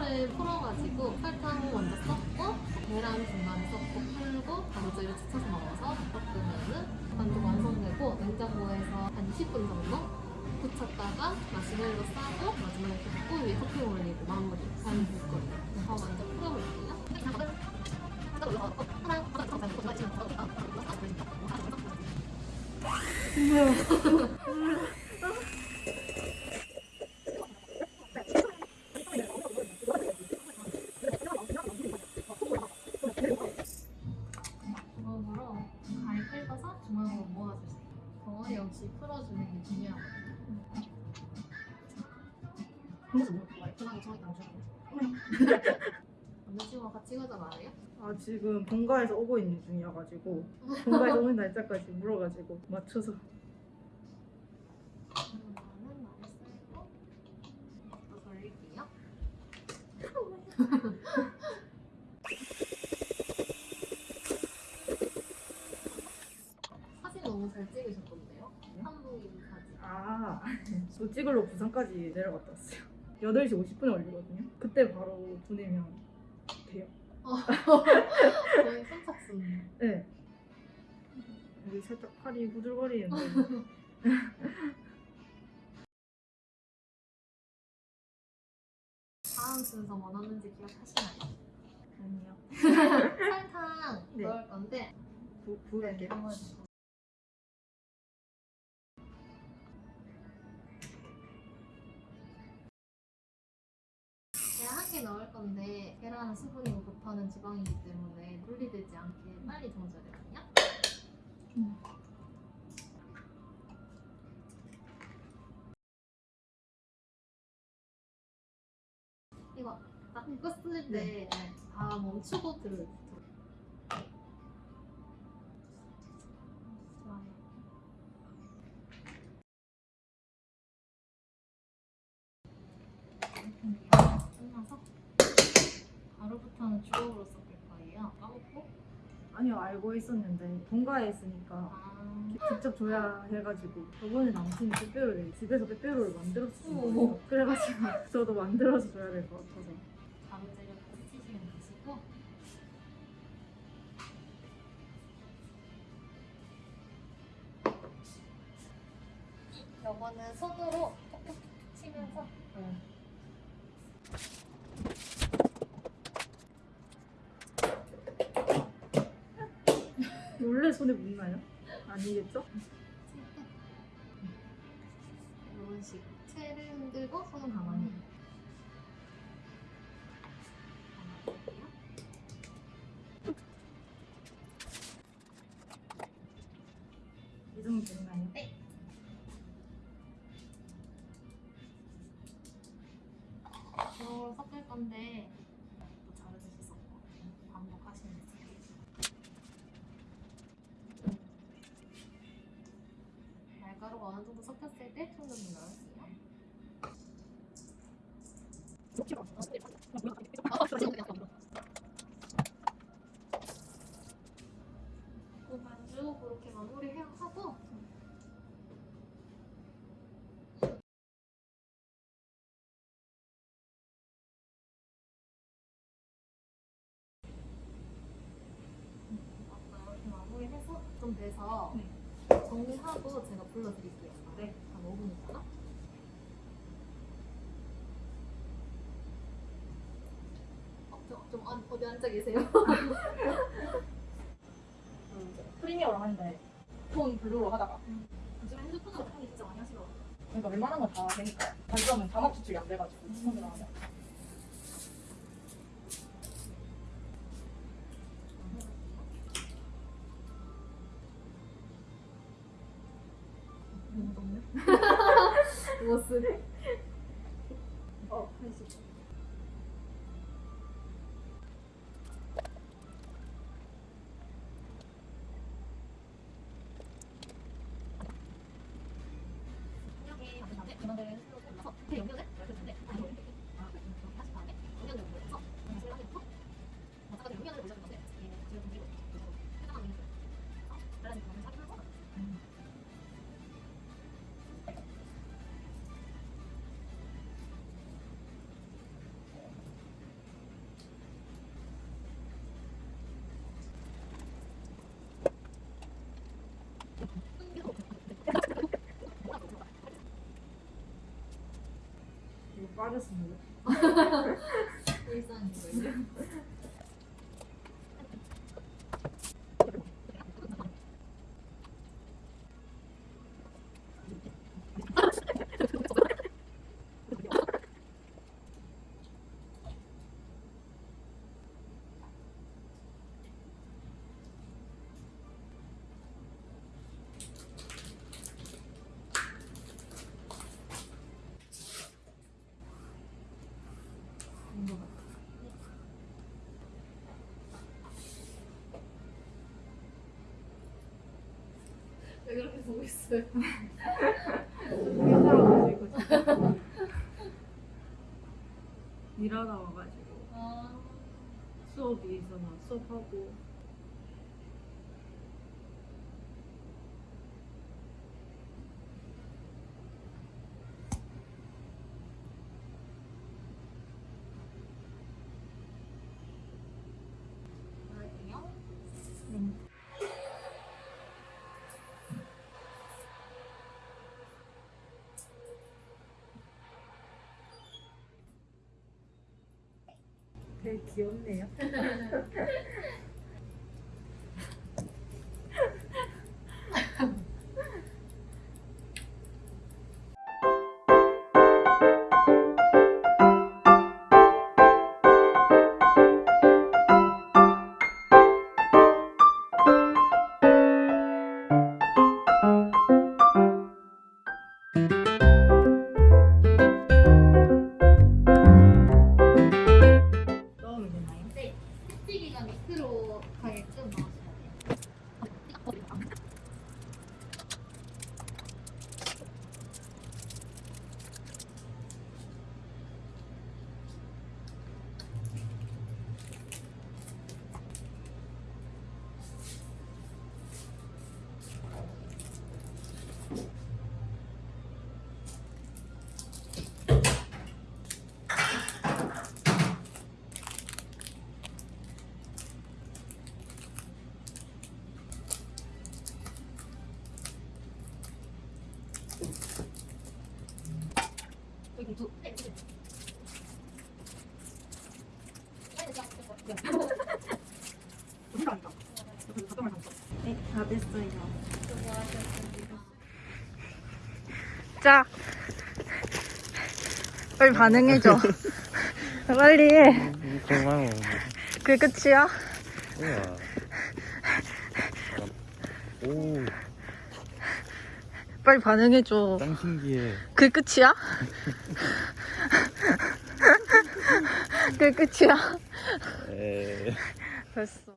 버터를 풀어가지고 설탕 먼저 섞고 계란 중간에 섞고 풀고 가루젤을 치쳐서 넣어서 섞으면은 반죽 완성되고 냉장고에서 한 20분 정도 굳혔다가 마시멜로 싸고 마지막에 붓고 위에 토핑 올리고 마무리 될 거예요. 더 먼저 풀어볼게요. 주먹 지금 본가에서 오고 있는 중이어가지고 본가에서 오는 날짜까지 물어가지고 맞춰서. 사진 너무 잘 찍으셨던데요? 한국인 사진. 아, 저 찍으러 부산까지 내려갔다 왔어요. 8시 50분에 올리거든요. 그때 바로 보내면 돼요. 거의 선착순. 네. 여기 살짝 팔이 후들거리는데 다음 순서 뭐 넣는지 기억하시나요? 아니요. 설탕 네. 넣을 건데 부, 부을게요. 개 넣을 건데 계란은 수분이고 버터는 지방이기 때문에 분리되지 않게 빨리 저어줘야 되거든요. 음. 이거 딱 껐을 때다 멈추고 들을 좋아요. 아니요, 알고 있었는데 본가에 있으니까 아, 직접 줘야 해가지고 저번에 남친이 빼빼로를 집에서 빼빼로를 만들었어요. 그래가지고 저도 만들어서 줘야 될 것 같아서. 가루재를 치시면 되시고. 요거는 손으로 톡톡 치면서 원래 손에 묻나요? 아니겠죠? 이런 식으로 채를 흔들고 손은 가만히 가만히 이 정도 되나요? 네. 이걸 섞을 건데 또 자르듯이 섞고 반복하시면 돼요. 날가루가 어느 정도 섞였을 때 충분히 넣을게요. 그 반죽 그렇게 마무리하고 아까 이렇게 마무리해서 좀 돼서 네. 정리하고 제가 불러드릴게요. 네. 한 5분 있다가. 어, 좀, 좀 어, 어디 앉아 계세요? 프리미어로 하는데 톤 블루로 하다가 요즘 핸드폰으로 하기 진짜 많이 하시더라고요. 그러니까 웬만한 건 다 되니까 단점은 자막 추출이 안 돼가지고 손으로 하면 모습. 어, 빠졌습니다. 일상이고요. 그렇게 보고 있어요? 힘들어가지고 일하다 와가지고 아, 수업이 있어서 수업하고 그럴게요. 되게 귀엽네요. 습기기가 밑으로 가게끔 네. 자, 빨리 반응해줘. 빨리 해. 고마워. 그게 끝이야? 오, 빨리 반응해줘. 짱 신기해. 그게 끝이야? 그게 끝이야? 에. 됐어.